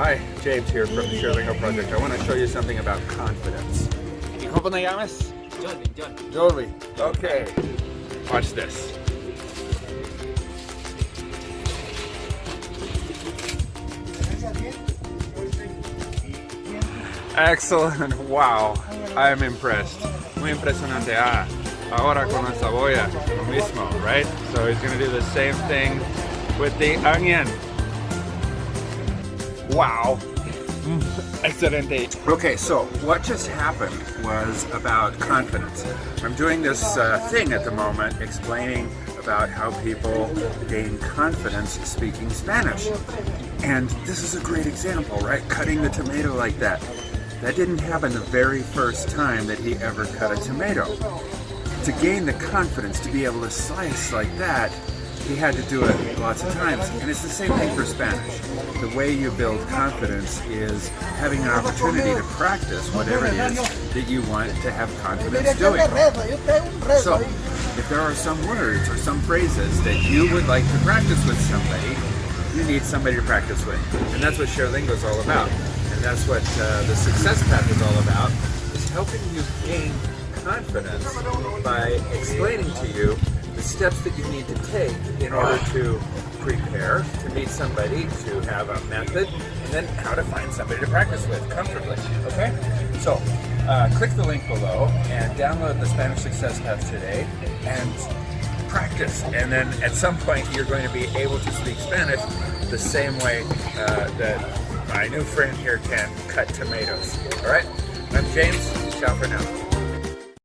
Hi, James here from the ShareLingo Project. I want to show you something about confidence. ¿Y cómo te llamas? Jordan, Jordan. Jolie. Okay. Watch this. Excellent. Wow. I'm impressed. Muy impresionante. Ah, ahora con la cebolla, lo mismo, right? So he's going to do the same thing with the onion. Wow. Excelente. Okay, so what just happened was about confidence. I'm doing this uh, thing at the moment explaining about how people gain confidence speaking Spanish. And this is a great example, right? Cutting the tomato like that. That didn't happen the very first time that he ever cut a tomato. To gain the confidence to be able to slice like that, he had to do it lots of times. And it's the same thing for Spanish. The way you build confidence is having an opportunity to practice whatever it is that you want to have confidence doing. So, if there are some words or some phrases that you would like to practice with somebody, you need somebody to practice with. And that's what ShareLingo is all about. And that's what uh, the Success Path is all about, is helping you gain confidence by explaining to you the steps that you need to take in order to prepare, to meet somebody, to have a method, and then how to find somebody to practice with comfortably, okay? So, uh, click the link below and download the Spanish Success Path today and practice. And then at some point you're going to be able to speak Spanish the same way uh, that my new friend here can cut tomatoes. All right? I'm James. Ciao for now.